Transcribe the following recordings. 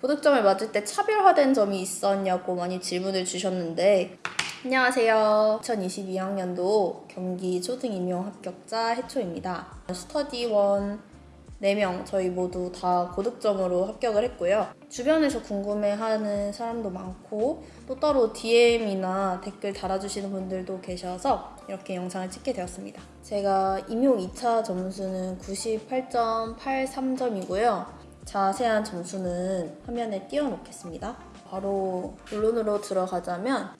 고득점을 맞을 때 차별화된 점이 있었냐고 많이 질문을 주셨는데 안녕하세요. 2022학년도 경기 초등 임용 합격자 해초입니다. 스터디원 4명 저희 모두 다 고득점으로 합격을 했고요. 주변에서 궁금해하는 사람도 많고 또 따로 DM이나 댓글 달아주시는 분들도 계셔서 이렇게 영상을 찍게 되었습니다. 제가 임용 2차 점수는 98.83점이고요. 자세한 점수는 화면에 띄워놓겠습니다. 바로 본론으로 들어가자면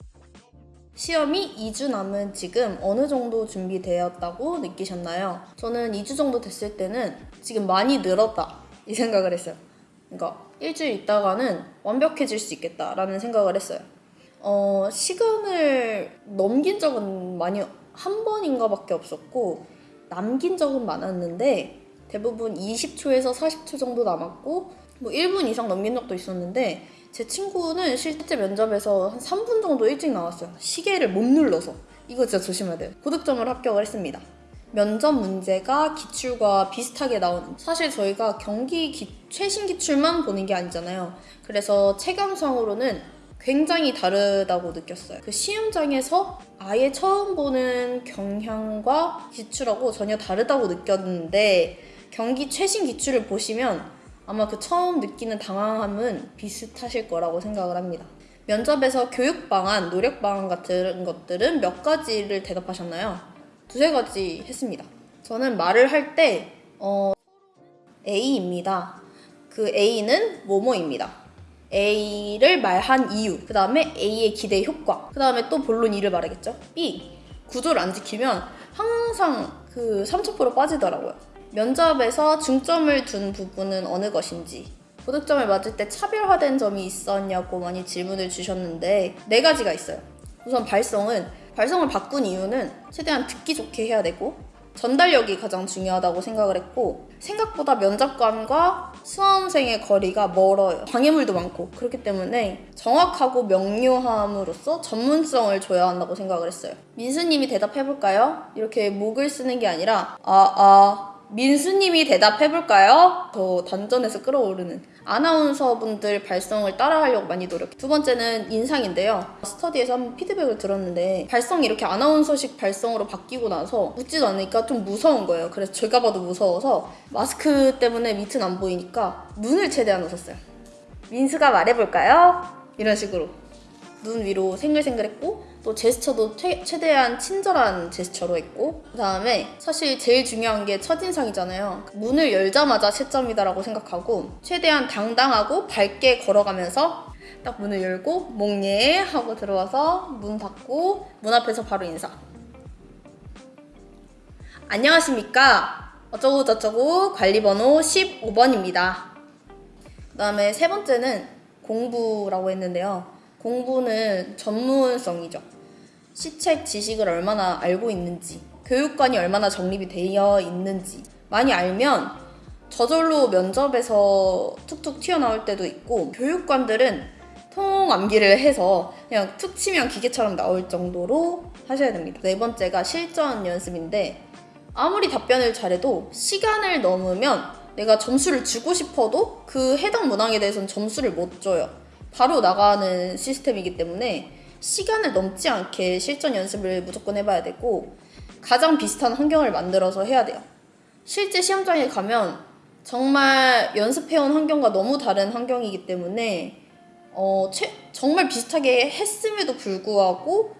시험이 2주 남은 지금 어느 정도 준비되었다고 느끼셨나요? 저는 2주 정도 됐을 때는 지금 많이 늘었다 이 생각을 했어요. 그러니까 일주일 있다가는 완벽해질 수 있겠다라는 생각을 했어요. 어, 시간을 넘긴 적은 많이 한 번인가 밖에 없었고 남긴 적은 많았는데 대부분 20초에서 40초 정도 남았고 뭐 1분 이상 넘긴 적도 있었는데 제 친구는 실제 면접에서 한 3분 정도 일찍 나왔어요. 시계를 못 눌러서. 이거 진짜 조심해야 돼요. 고득점을 합격을 했습니다. 면접 문제가 기출과 비슷하게 나오는 사실 저희가 경기 기, 최신 기출만 보는 게 아니잖아요. 그래서 체감상으로는 굉장히 다르다고 느꼈어요. 그 시험장에서 아예 처음 보는 경향과 기출하고 전혀 다르다고 느꼈는데 경기 최신 기출을 보시면 아마 그 처음 느끼는 당황함은 비슷하실 거라고 생각을 합니다. 면접에서 교육 방안, 노력 방안 같은 것들은 몇 가지를 대답하셨나요? 두세 가지 했습니다. 저는 말을 할 때, 어, A입니다. 그 A는 뭐뭐입니다. A를 말한 이유, 그 다음에 A의 기대 효과, 그 다음에 또 본론 2를 말하겠죠? B, 구조를 안 지키면 항상 그 3,000% 빠지더라고요. 면접에서 중점을 둔 부분은 어느 것인지 고득점을 맞을 때 차별화된 점이 있었냐고 많이 질문을 주셨는데 네 가지가 있어요. 우선 발성은 발성을 바꾼 이유는 최대한 듣기 좋게 해야 되고 전달력이 가장 중요하다고 생각을 했고 생각보다 면접관과 수험생의 거리가 멀어요. 장애물도 많고 그렇기 때문에 정확하고 명료함으로써 전문성을 줘야 한다고 생각을 했어요. 민수님이 대답해볼까요? 이렇게 목을 쓰는 게 아니라 아, 아, 민수님이 대답해볼까요? 더 단전에서 끌어오르는 아나운서분들 발성을 따라하려고 많이 노력해. 두 번째는 인상인데요. 스터디에서 한번 피드백을 들었는데 발성이 이렇게 아나운서식 발성으로 바뀌고 나서 웃지도 않으니까 좀 무서운 거예요. 그래서 제가 봐도 무서워서 마스크 때문에 밑은 안 보이니까 눈을 최대한 웃었어요. 민수가 말해볼까요? 이런 식으로 눈 위로 생글생글했고 또 제스처도 최, 최대한 친절한 제스처로 했고 그 다음에 사실 제일 중요한 게 첫인상이잖아요. 문을 열자마자 채점이다라고 생각하고 최대한 당당하고 밝게 걸어가면서 딱 문을 열고 목예 하고 들어와서 문 닫고 문 앞에서 바로 인사. 안녕하십니까? 어쩌고 저쩌고 관리번호 15번입니다. 그 다음에 세 번째는 공부라고 했는데요 공부는 전문성이죠. 시책 지식을 얼마나 알고 있는지, 교육관이 얼마나 정립이 되어 있는지 많이 알면 저절로 면접에서 툭툭 튀어나올 때도 있고 교육관들은 통암기를 해서 그냥 툭 치면 기계처럼 나올 정도로 하셔야 됩니다. 네 번째가 실전 연습인데 아무리 답변을 잘해도 시간을 넘으면 내가 점수를 주고 싶어도 그 해당 문항에 대해서는 점수를 못 줘요. 바로 나가는 시스템이기 때문에 시간을 넘지 않게 실전 연습을 무조건 해봐야 되고 가장 비슷한 환경을 만들어서 해야 돼요. 실제 시험장에 가면 정말 연습해온 환경과 너무 다른 환경이기 때문에 어, 최, 정말 비슷하게 했음에도 불구하고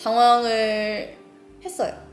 당황을 했어요.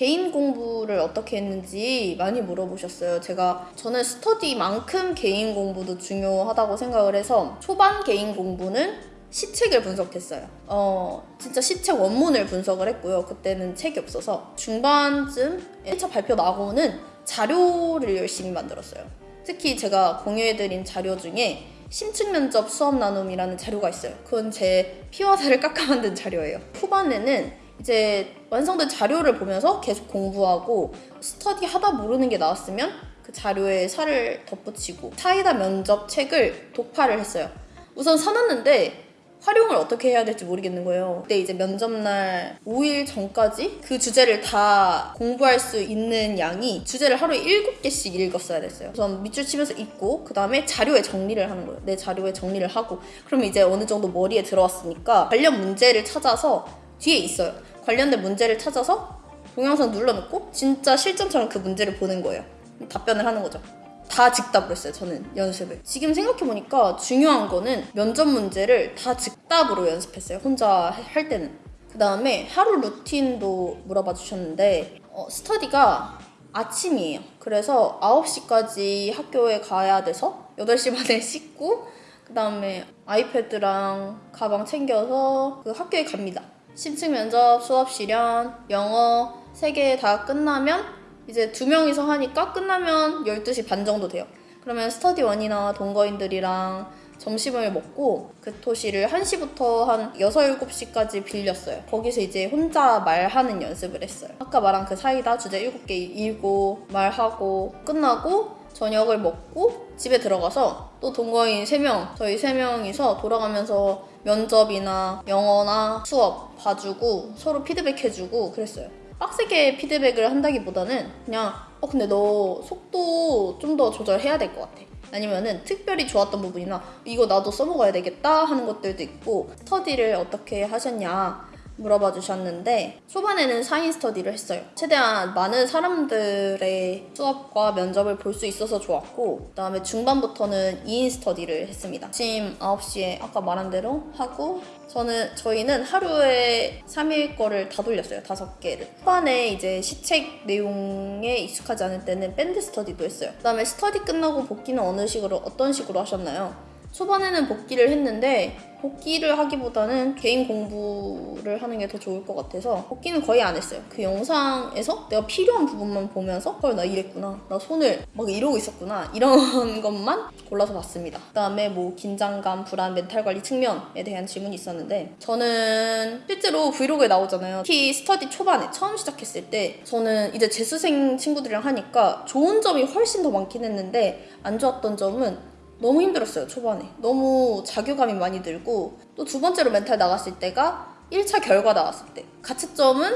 개인 공부를 어떻게 했는지 많이 물어보셨어요. 제가 저는 스터디만큼 개인 공부도 중요하다고 생각을 해서 초반 개인 공부는 시책을 분석했어요. 어, 진짜 시책 원문을 분석을 했고요. 그때는 책이 없어서 중반쯤 1차 발표 나고는 자료를 열심히 만들었어요. 특히 제가 공유해드린 자료 중에 심층 면접 수업 나눔이라는 자료가 있어요. 그건 제 피와 살을 깎아 만든 자료예요. 후반에는 이제 완성된 자료를 보면서 계속 공부하고 스터디 하다 모르는 게 나왔으면 그 자료에 살을 덧붙이고 사이다 면접 책을 독파를 했어요. 우선 사놨는데 활용을 어떻게 해야 될지 모르겠는 거예요. 그때 이제 면접날 5일 전까지 그 주제를 다 공부할 수 있는 양이 주제를 하루에 7개씩 읽었어야 됐어요. 우선 밑줄 치면서 읽고 그 다음에 자료에 정리를 하는 거예요. 내 자료에 정리를 하고 그러면 이제 어느 정도 머리에 들어왔으니까 관련 문제를 찾아서 뒤에 있어요. 관련된 문제를 찾아서 동영상 눌러놓고 진짜 실전처럼 그 문제를 보는 거예요. 답변을 하는 거죠. 다 즉답으로 했어요, 저는 연습을. 지금 생각해보니까 중요한 거는 면접 문제를 다 즉답으로 연습했어요, 혼자 할 때는. 그 다음에 하루 루틴도 물어봐 주셨는데, 어, 스터디가 아침이에요. 그래서 9시까지 학교에 가야 돼서 8시 반에 씻고, 그 다음에 아이패드랑 가방 챙겨서 그 학교에 갑니다. 심층 면접, 수업 실현, 영어 세 개 다 끝나면 이제 두 명이서 하니까 끝나면 12시 반 정도 돼요. 그러면 스터디 원이나 동거인들이랑 점심을 먹고 그 토시를 1시부터 한 6, 7시까지 빌렸어요. 거기서 이제 혼자 말하는 연습을 했어요. 아까 말한 그 사이다 주제 7개 읽고 말하고 끝나고 저녁을 먹고 집에 들어가서 또 동거인 3명, 저희 3명이서 돌아가면서 면접이나 영어나 수업 봐주고 서로 피드백해주고 그랬어요. 빡세게 피드백을 한다기보다는 그냥 어 근데 너 속도 좀 더 조절해야 될 것 같아. 아니면은 특별히 좋았던 부분이나 이거 나도 써먹어야 되겠다 하는 것들도 있고 스터디를 어떻게 하셨냐 물어봐 주셨는데 초반에는 사인 스터디를 했어요. 최대한 많은 사람들의 수업과 면접을 볼 수 있어서 좋았고 그다음에 중반부터는 2인 스터디를 했습니다. 아침 9시에 아까 말한 대로 하고 저는 저희는 하루에 3일 거를 다 돌렸어요. 다섯 개를. 초반에 이제 시책 내용에 익숙하지 않을 때는 밴드 스터디도 했어요. 그다음에 스터디 끝나고 복기는 어느 식으로 어떤 식으로 하셨나요? 초반에는 복기를 했는데 복기를 하기보다는 개인 공부를 하는 게 더 좋을 것 같아서 복기는 거의 안 했어요. 그 영상에서 내가 필요한 부분만 보면서 헐 나 이랬구나 나 손을 막 이러고 있었구나 이런 것만 골라서 봤습니다. 그다음에 뭐 긴장감, 불안, 멘탈 관리 측면에 대한 질문이 있었는데 저는 실제로 브이로그에 나오잖아요. 특히 스터디 초반에 처음 시작했을 때 저는 이제 재수생 친구들이랑 하니까 좋은 점이 훨씬 더 많긴 했는데 안 좋았던 점은 너무 힘들었어요 초반에. 너무 자교감이 많이 들고 또 두 번째로 멘탈 나갔을 때가 1차 결과 나왔을 때. 가채점은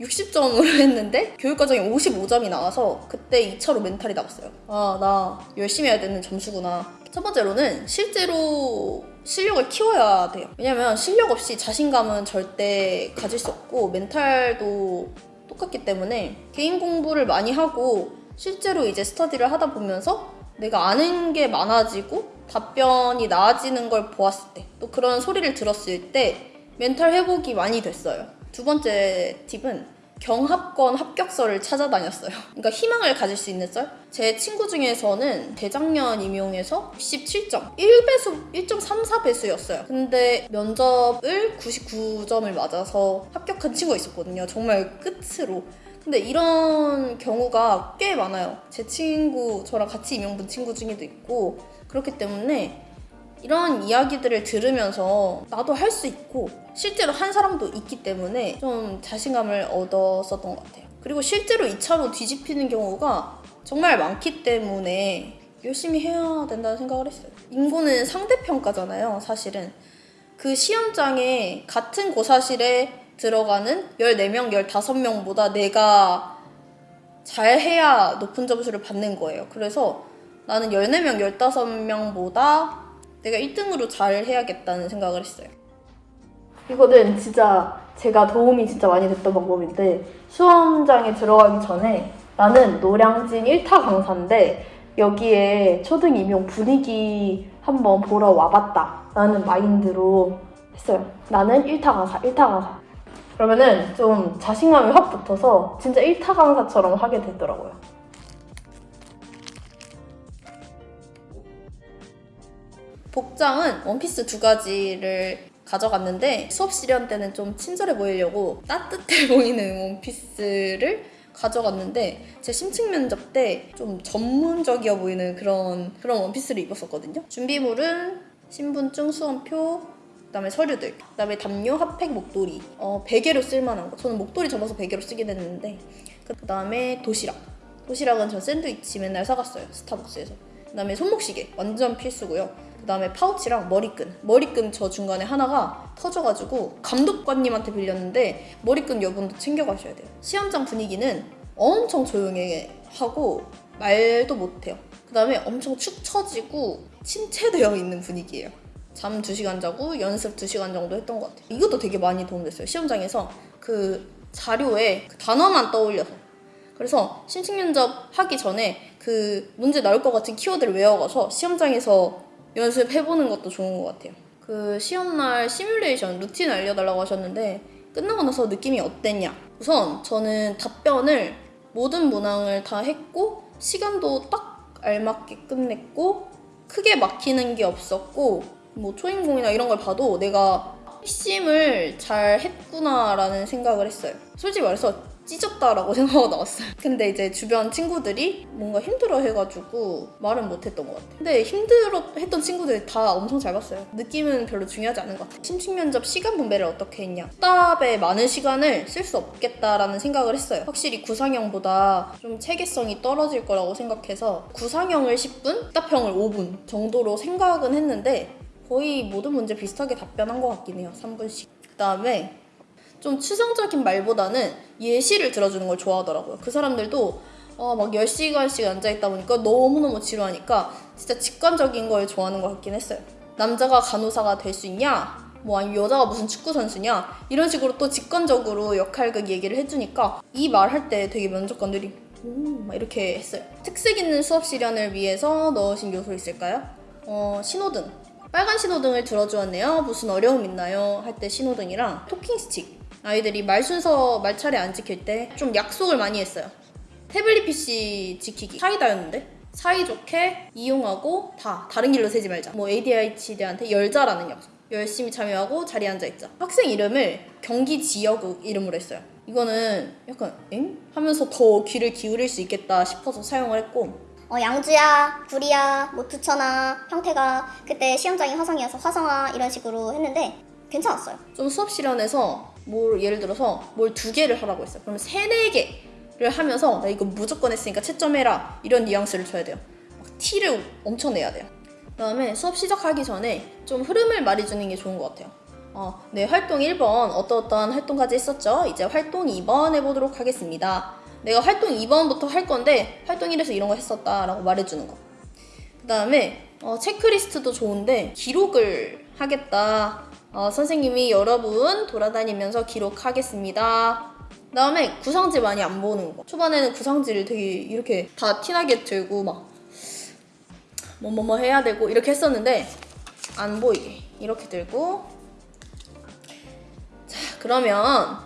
60점으로 했는데 교육과정이 55점이 나와서 그때 2차로 멘탈이 나갔어요. 아 나 열심히 해야 되는 점수구나. 첫 번째로는 실제로 실력을 키워야 돼요. 왜냐면 실력 없이 자신감은 절대 가질 수 없고 멘탈도 똑같기 때문에 개인 공부를 많이 하고 실제로 이제 스터디를 하다 보면서 내가 아는 게 많아지고 답변이 나아지는 걸 보았을 때 또 그런 소리를 들었을 때 멘탈 회복이 많이 됐어요. 두 번째 팁은 경합권 합격서를 찾아다녔어요. 그러니까 희망을 가질 수 있는 썰? 제 친구 중에서는 재작년 임용에서 97점, 1배수, 1.34배수였어요. 근데 면접을 99점을 맞아서 합격한 친구가 있었거든요. 정말 끝으로. 근데 이런 경우가 꽤 많아요. 제 친구, 저랑 같이 임용 본 친구 중에도 있고 그렇기 때문에 이런 이야기들을 들으면서 나도 할 수 있고 실제로 한 사람도 있기 때문에 좀 자신감을 얻었었던 것 같아요. 그리고 실제로 2차로 뒤집히는 경우가 정말 많기 때문에 열심히 해야 된다는 생각을 했어요. 인고는 상대평가잖아요, 사실은. 그 시험장에 같은 고사실에 들어가는 14명, 15명보다 내가 잘해야 높은 점수를 받는 거예요. 그래서 나는 14명, 15명보다 내가 1등으로 잘 해야겠다는 생각을 했어요. 이거는 진짜 제가 도움이 진짜 많이 됐던 방법인데 수험장에 들어가기 전에 나는 노량진 1타 강사인데 여기에 초등 임용 분위기 한번 보러 와봤다 라는 마인드로 했어요. 나는 1타 강사, 1타 강사. 그러면은 좀 자신감이 확 붙어서 진짜 1타 강사처럼 하게 되더라고요. 복장은 원피스 두 가지를 가져갔는데 수업 시련 때는 좀 친절해 보이려고 따뜻해 보이는 원피스를 가져갔는데 제 심층 면접 때 좀 전문적이어 보이는 그런 그런 원피스를 입었었거든요. 준비물은 신분증, 수험표, 그다음에 서류들, 그다음에 담요, 핫팩, 목도리, 어, 베개로 쓸만한 거. 저는 목도리 접어서 베개로 쓰긴 했는데 그다음에 도시락. 도시락은 전 샌드위치 맨날 사갔어요 스타벅스에서. 그다음에 손목시계 완전 필수고요. 그다음에 파우치랑 머리끈. 머리끈 저 중간에 하나가 터져가지고 감독관님한테 빌렸는데 머리끈 여분도 챙겨가셔야 돼요. 시험장 분위기는 엄청 조용해 하고 말도 못해요. 그 다음에 엄청 축 처지고 침체되어 있는 분위기예요. 잠 2시간 자고 연습 2시간 정도 했던 것 같아요. 이것도 되게 많이 도움됐어요. 시험장에서 그 자료에 그 단어만 떠올려서. 그래서 심층 면접 하기 전에 그 문제 나올 것 같은 키워드를 외워가서 시험장에서 연습해보는 것도 좋은 것 같아요. 그 시험날 시뮬레이션 루틴 알려달라고 하셨는데 끝나고 나서 느낌이 어땠냐? 우선 저는 답변을 모든 문항을 다 했고 시간도 딱 알맞게 끝냈고 크게 막히는 게 없었고 뭐 초인공이나 이런 걸 봐도 내가 핵심을 잘 했구나라는 생각을 했어요. 솔직히 말해서 찢었다라고 생각하고 나왔어요. 근데 이제 주변 친구들이 뭔가 힘들어 해가지고 말은 못했던 것 같아요. 근데 힘들어 했던 친구들이 다 엄청 잘 봤어요. 느낌은 별로 중요하지 않은 것 같아요. 심층 면접 시간 분배를 어떻게 했냐. 답에 많은 시간을 쓸 수 없겠다라는 생각을 했어요. 확실히 구상형보다 좀 체계성이 떨어질 거라고 생각해서 구상형을 10분, 답형을 5분 정도로 생각은 했는데 거의 모든 문제 비슷하게 답변한 것 같긴 해요. 3분씩. 그 다음에 좀 추상적인 말보다는 예시를 들어주는 걸 좋아하더라고요. 그 사람들도 어, 막 10시간씩 앉아있다 보니까 너무너무 지루하니까 진짜 직관적인 걸 좋아하는 것 같긴 했어요. 남자가 간호사가 될 수 있냐? 뭐 아니면 여자가 무슨 축구 선수냐? 이런 식으로 또 직관적으로 역할극 얘기를 해주니까 이 말 할 때 되게 면접관들이 음, 막 이렇게 했어요. 특색 있는 수업 시련을 위해서 넣으신 요소 있을까요? 어, 신호등. 빨간 신호등을 들어주었네요. 무슨 어려움 있나요? 할 때 신호등이랑 토킹 스틱. 아이들이 말 순서 말 차례 안 지킬 때 좀 약속을 많이 했어요. 태블릿 PC 지키기 사이다였는데 사이좋게 이용하고 다 다른 길로 새지 말자. 뭐 ADHD한테 열자라는 약속. 열심히 참여하고 자리에 앉아 있자. 학생 이름을 경기 지역 이름으로 했어요. 이거는 약간 엥? 하면서 더 귀를 기울일 수 있겠다 싶어서 사용을 했고 어, 양주야, 구리야, 뭐 두천아, 평태가 그때 시험장이 화성이어서 화성아 이런 식으로 했는데 괜찮았어요. 좀 수업 실현에서 뭘 예를 들어서 뭘 두 개를 하라고 했어요. 그러면 세네 개를 하면서 나 이거 무조건 했으니까 채점해라 이런 뉘앙스를 줘야 돼요. 막 티를 엄청 내야 돼요. 그 다음에 수업 시작하기 전에 좀 흐름을 말해주는 게 좋은 것 같아요. 어, 네, 활동 1번 어떠어떠한 활동까지 했었죠? 이제 활동 2번 해보도록 하겠습니다. 내가 활동 2번부터 할 건데 활동 1에서 이런 거 했었다 라고 말해주는 거. 그 다음에 어, 체크리스트도 좋은데 기록을 하겠다. 어, 선생님이 여러분 돌아다니면서 기록하겠습니다. 그 다음에 구상지 많이 안 보는 거. 초반에는 구상지를 되게 이렇게 다 티나게 들고 막 뭐뭐뭐 해야 되고 이렇게 했었는데 안 보이게 이렇게 들고 자 그러면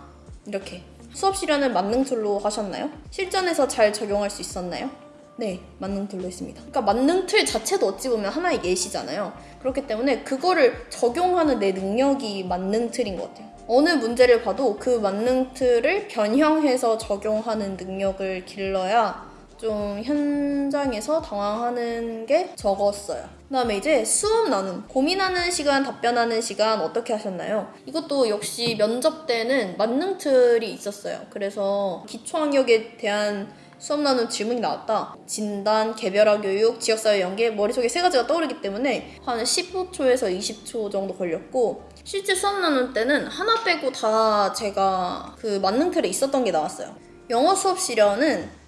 이렇게 수업 실연을 만능 틀로 하셨나요? 실전에서 잘 적용할 수 있었나요? 네, 만능 틀로 했습니다. 그러니까 만능 틀 자체도 어찌 보면 하나의 예시잖아요. 그렇기 때문에 그거를 적용하는 내 능력이 만능 틀인 것 같아요. 어느 문제를 봐도 그 만능 틀을 변형해서 적용하는 능력을 길러야 좀 현장에서 당황하는 게 적었어요. 그 다음에 이제 수업 나눔. 고민하는 시간, 답변하는 시간 어떻게 하셨나요? 이것도 역시 면접 때는 만능 틀이 있었어요. 그래서 기초학력에 대한 수업 나눔 질문이 나왔다. 진단, 개별화 교육, 지역사회 연계, 머릿속에 세 가지가 떠오르기 때문에 한 15초에서 20초 정도 걸렸고 실제 수업 나눔 때는 하나 빼고 다 제가 그 만능 틀에 있었던 게 나왔어요. 영어 수업 실현은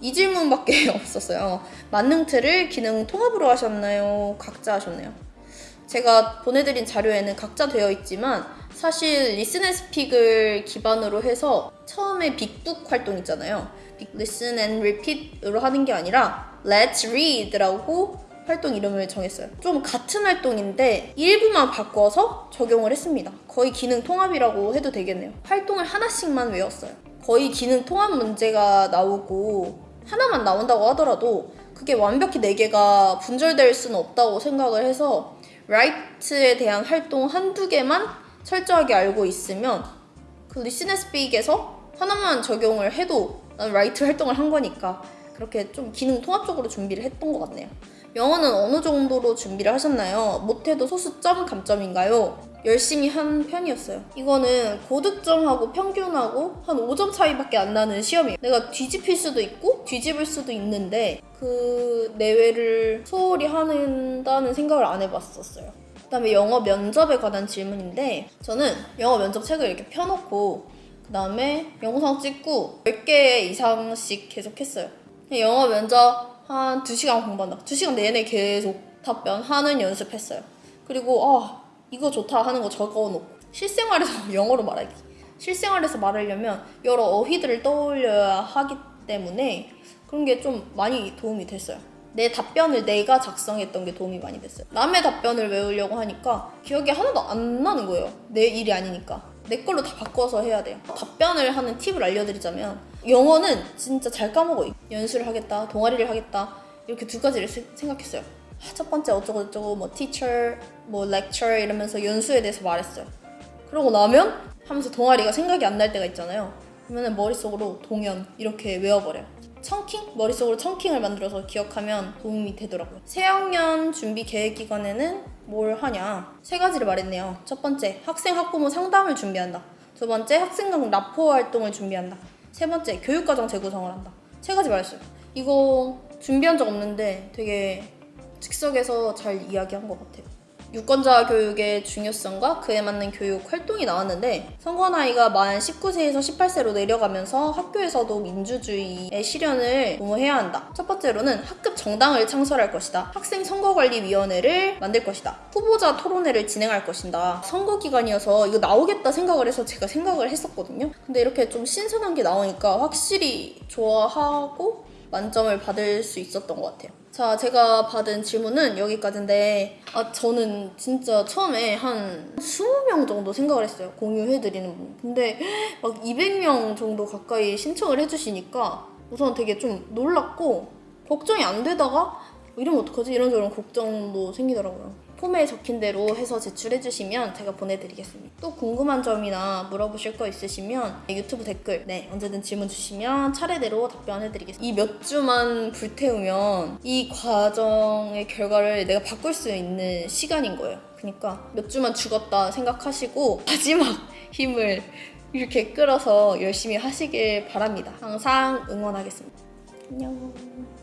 이 질문밖에 없었어요. 만능 틀을 기능 통합으로 하셨나요? 각자 하셨나요? 제가 보내드린 자료에는 각자 되어 있지만 사실 Listen and Speak을 기반으로 해서 처음에 big book 활동 있잖아요. big Listen and Repeat으로 하는 게 아니라 Let's Read라고 활동 이름을 정했어요. 좀 같은 활동인데 일부만 바꿔서 적용을 했습니다. 거의 기능 통합이라고 해도 되겠네요. 활동을 하나씩만 외웠어요. 거의 기능 통합 문제가 나오고 하나만 나온다고 하더라도 그게 완벽히 4개가 분절될 수는 없다고 생각을 해서 Write에 대한 활동 한두 개만 철저하게 알고 있으면 그 and Speak에서 하나만 적용을 해도 난 Write 활동을 한 거니까 그렇게 좀 기능 통합적으로 준비를 했던 것 같네요. 영어는 어느 정도로 준비를 하셨나요? 못해도 소수점 감점인가요? 열심히 한 편이었어요. 이거는 고득점하고 평균하고 한 5점 차이밖에 안 나는 시험이에요. 내가 뒤집힐 수도 있고 뒤집을 수도 있는데 그 내외를 소홀히 한다는 생각을 안 해봤었어요. 그 다음에 영어 면접에 관한 질문인데 저는 영어 면접 책을 이렇게 펴놓고 그 다음에 영상 찍고 10개 이상씩 계속 했어요. 영어 면접 한 2시간 공부한다. 2시간 내내 계속 답변하는 연습했어요. 그리고 아 이거 좋다 하는 거 적어놓고 실생활에서 영어로 말하기. 실생활에서 말하려면 여러 어휘들을 떠올려야 하기 때문에 그런 게 좀 많이 도움이 됐어요. 내 답변을 내가 작성했던 게 도움이 많이 됐어요. 남의 답변을 외우려고 하니까 기억이 하나도 안 나는 거예요. 내 일이 아니니까. 내 걸로 다 바꿔서 해야 돼요. 답변을 하는 팁을 알려드리자면 영어는 진짜 잘 까먹어요. 연수를 하겠다, 동아리를 하겠다 이렇게 두 가지를 세- 생각했어요. 아, 첫 번째 어쩌고 저쩌고 뭐 teacher, 뭐 lecture 이러면서 연수에 대해서 말했어요. 그러고 나면 하면서 동아리가 생각이 안 날 때가 있잖아요. 그러면 머릿속으로 동연 이렇게 외워버려요. 청킹? 머릿속으로 청킹을 만들어서 기억하면 도움이 되더라고요. 새학년 준비 계획 기간에는 뭘 하냐? 세 가지를 말했네요. 첫 번째, 학생 학부모 상담을 준비한다. 두 번째, 학생 간 라포 활동을 준비한다. 세 번째, 교육과정 재구성을 한다. 세 가지 말했어요. 이거 준비한 적 없는데 되게 즉석에서 잘 이야기한 것 같아요. 유권자 교육의 중요성과 그에 맞는 교육 활동이 나왔는데 선거 나이가 만 19세에서 18세로 내려가면서 학교에서도 민주주의의 실현을 도모해야 한다. 첫 번째로는 학급 정당을 창설할 것이다. 학생 선거관리위원회를 만들 것이다. 후보자 토론회를 진행할 것이다. 선거 기간이어서 이거 나오겠다 생각을 해서 제가 생각을 했었거든요. 근데 이렇게 좀 신선한 게 나오니까 확실히 좋아하고 만점을 받을 수 있었던 것 같아요. 자, 제가 받은 질문은 여기까지인데, 아, 저는 진짜 처음에 한 20명 정도 생각을 했어요. 공유해드리는 분. 근데 막 200명 정도 가까이 신청을 해주시니까 우선 되게 좀 놀랐고, 걱정이 안 되다가, 이러면 어떡하지? 이런저런 걱정도 생기더라고요. 폼에 적힌 대로 해서 제출해 주시면 제가 보내드리겠습니다. 또 궁금한 점이나 물어보실 거 있으시면 유튜브 댓글 네 언제든 질문 주시면 차례대로 답변해드리겠습니다. 이 몇 주만 불태우면 이 과정의 결과를 내가 바꿀 수 있는 시간인 거예요. 그러니까 몇 주만 죽었다 생각하시고 마지막 힘을 이렇게 끌어서 열심히 하시길 바랍니다. 항상 응원하겠습니다. 안녕.